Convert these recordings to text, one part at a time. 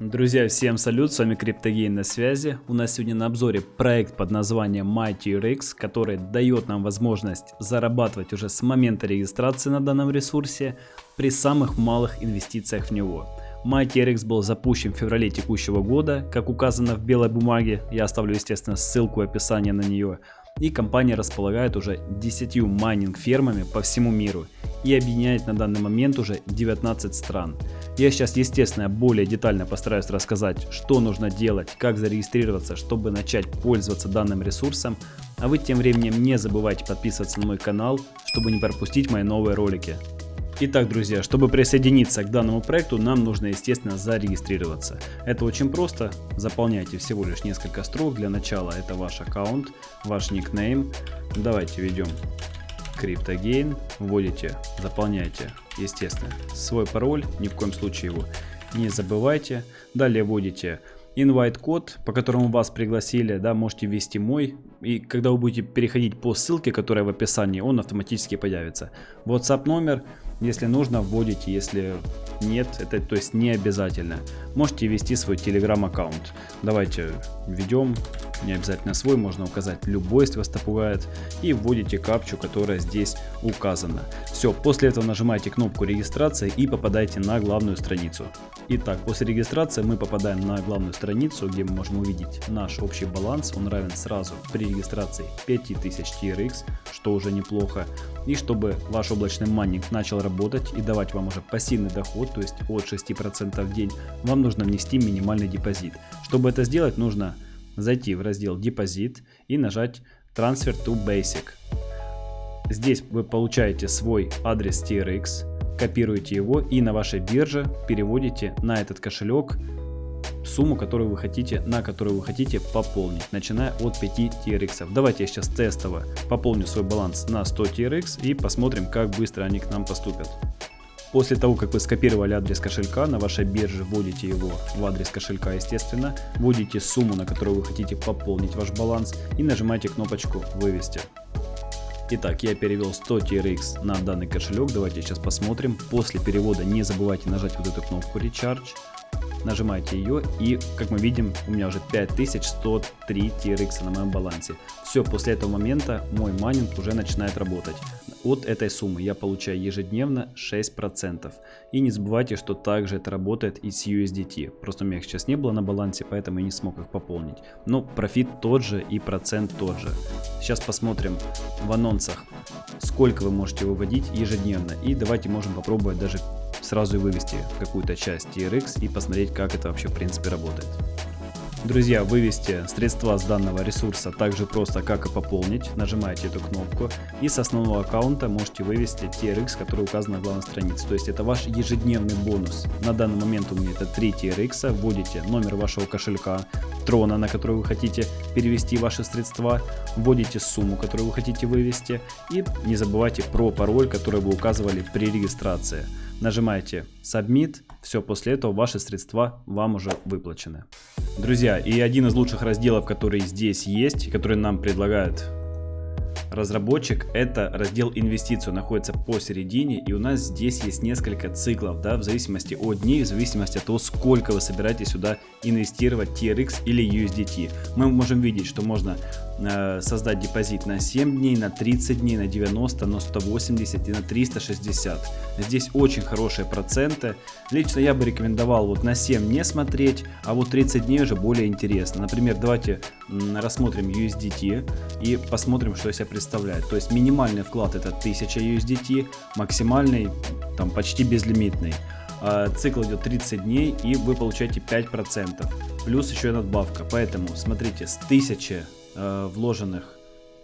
Друзья, всем салют, с вами CryptoGain на связи. У нас сегодня на обзоре проект под названием MightyRX, который дает нам возможность зарабатывать уже с момента регистрации на данном ресурсе при самых малых инвестициях в него. MightyRX был запущен в феврале текущего года, как указано в белой бумаге, я оставлю естественно ссылку в описании на нее. И компания располагает уже 10 майнинг фермами по всему миру и объединяет на данный момент уже 19 стран. Я сейчас, естественно, более детально постараюсь рассказать, что нужно делать, как зарегистрироваться, чтобы начать пользоваться данным ресурсом. А вы тем временем не забывайте подписываться на мой канал, чтобы не пропустить мои новые ролики. Итак, друзья, чтобы присоединиться к данному проекту, нам нужно, естественно, зарегистрироваться. Это очень просто. Заполняйте всего лишь несколько строк. Для начала это ваш аккаунт, ваш никнейм. Давайте введем CryptoGain, вводите, заполняйте, естественно, свой пароль, ни в коем случае его не забывайте. Далее вводите invite код, по которому вас пригласили, да, можете ввести мой. И когда вы будете переходить по ссылке, которая в описании, он автоматически появится. WhatsApp номер, если нужно, вводите, если нет, это то есть не обязательно. Можете ввести свой Telegram аккаунт. Давайте введем не обязательно свой, можно указать любой, если вас это пугает, и вводите капчу, которая здесь указана. Все, после этого нажимаете кнопку регистрации и попадаете на главную страницу. Итак, после регистрации мы попадаем на главную страницу, где мы можем увидеть наш общий баланс, он равен сразу при регистрации 5000 TRX, что уже неплохо. И чтобы ваш облачный майнинг начал работать и давать вам уже пассивный доход, то есть от 6% в день, вам нужно внести минимальный депозит. Чтобы это сделать, нужно зайти в раздел депозит и нажать Transfer to Basic. Здесь вы получаете свой адрес TRX, копируете его и на вашей бирже переводите на этот кошелек сумму, которую вы хотите, на которую вы хотите пополнить, начиная от 5 TRX. Давайте я сейчас тестово пополню свой баланс на 100 TRX и посмотрим, как быстро они к нам поступят. После того, как вы скопировали адрес кошелька, на вашей бирже вводите его в адрес кошелька, естественно, вводите сумму, на которую вы хотите пополнить ваш баланс и нажимаете кнопочку «Вывести». Итак, я перевел 100 TRX на данный кошелек, давайте сейчас посмотрим. После перевода не забывайте нажать вот эту кнопку Recharge нажимаете ее и как мы видим у меня уже 5103 TRX на моем балансе. Все, после этого момента мой майнинг уже начинает работать. От этой суммы я получаю ежедневно 6%. И не забывайте, что также это работает и с USDT. Просто у меня их сейчас не было на балансе, поэтому я не смог их пополнить. Но профит тот же и процент тот же. Сейчас посмотрим в анонсах, сколько вы можете выводить ежедневно. И давайте можем попробовать даже сразу и вывести какую-то часть TRX и посмотреть, как это вообще в принципе работает. Друзья, вывести средства с данного ресурса так же просто, как и пополнить. Нажимаете эту кнопку и с основного аккаунта можете вывести TRX, который указан на главной странице. То есть это ваш ежедневный бонус. На данный момент у меня это 3 TRX. Вводите номер вашего кошелька, трона, на который вы хотите перевести ваши средства. Вводите сумму, которую вы хотите вывести. И не забывайте про пароль, который вы указывали при регистрации нажимаете Submit, все, после этого ваши средства вам уже выплачены. Друзья, и один из лучших разделов, который здесь есть, который нам предлагает разработчик, это раздел инвестицию, находится посередине, и у нас здесь есть несколько циклов, да, в зависимости от дней, в зависимости от того, сколько вы собираетесь сюда инвестировать TRX или USDT. Мы можем видеть, что можно создать депозит на 7 дней, на 30 дней, на 90, на 180 и на 360. Здесь очень хорошие проценты. Лично я бы рекомендовал вот на 7 не смотреть, а вот 30 дней уже более интересно. Например, давайте рассмотрим USDT и посмотрим, что из себя представляет. То есть минимальный вклад это 1000 USDT, максимальный там почти безлимитный. А, цикл идет 30 дней и вы получаете 5%. Плюс еще и надбавка. Поэтому смотрите, с 1000 э, вложенных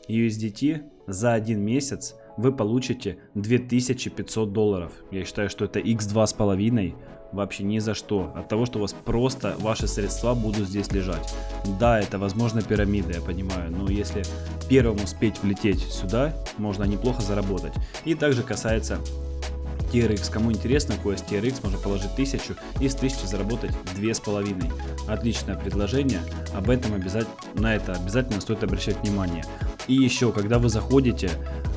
USDT за один месяц вы получите 2500 долларов. Я считаю, что это x2,5 вообще ни за что. От того, что у вас просто ваши средства будут здесь лежать. Да, это возможно пирамида, я понимаю, но если первым успеть влететь сюда, можно неплохо заработать. И также касается TRX. Кому интересно, какой TRX, можно положить 1000 и с 1000 заработать 2500. Отличное предложение, об этом обязательно, на это обязательно стоит обращать внимание. И еще, когда вы заходите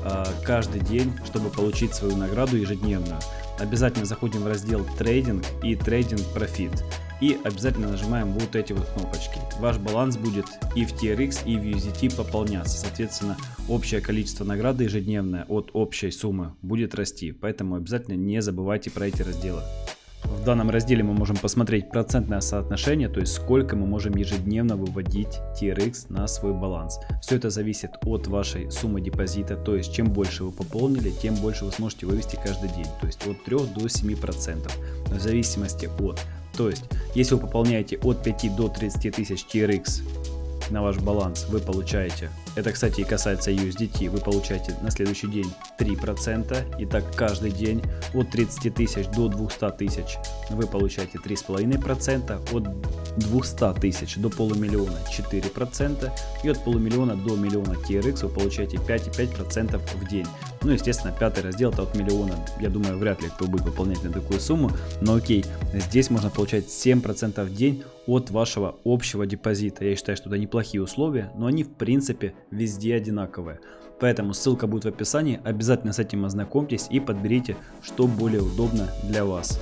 э, каждый день, чтобы получить свою награду ежедневную, обязательно заходим в раздел трейдинг и трейдинг профит. И обязательно нажимаем вот эти вот кнопочки. Ваш баланс будет и в TRX, и в USDT пополняться. Соответственно, общее количество награды ежедневное от общей суммы будет расти. Поэтому обязательно не забывайте про эти разделы. В данном разделе мы можем посмотреть процентное соотношение, то есть сколько мы можем ежедневно выводить TRX на свой баланс. Все это зависит от вашей суммы депозита, то есть чем больше вы пополнили, тем больше вы сможете вывести каждый день, то есть от 3 до 7%, в зависимости от. То есть, если вы пополняете от 5 до 30 тысяч TRX на ваш баланс вы получаете, это кстати и касается USDT, вы получаете на следующий день 3%, и так каждый день от 30 тысяч до 200 тысяч. Вы получаете 3,5%, от 200 тысяч до полумиллиона 4% и от полумиллиона до миллиона TRX вы получаете 5,5% в день. Ну естественно пятый раздел это от миллиона, я думаю вряд ли кто будет выполнять на такую сумму, но окей, здесь можно получать 7% в день от вашего общего депозита. Я считаю, что это неплохие условия, но они в принципе везде одинаковые. Поэтому ссылка будет в описании, обязательно с этим ознакомьтесь и подберите, что более удобно для вас.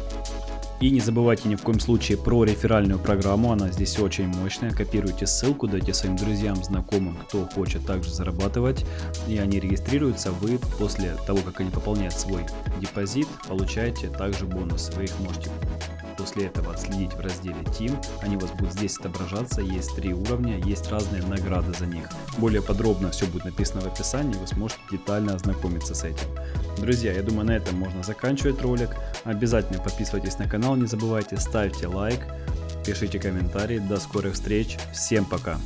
И не забывайте ни в коем случае про реферальную программу, она здесь очень мощная. Копируйте ссылку, дайте своим друзьям, знакомым, кто хочет также зарабатывать. И они регистрируются, вы после того, как они пополняют свой депозит, получаете также бонус. Вы их можете после этого отследить в разделе Team. Они у вас будут здесь отображаться, есть три уровня, есть разные награды за них. Более подробно все будет написано в описании, вы сможете детально ознакомиться с этим. Друзья, я думаю на этом можно заканчивать ролик. Обязательно подписывайтесь на канал, не забывайте, ставьте лайк, пишите комментарии. До скорых встреч, всем пока!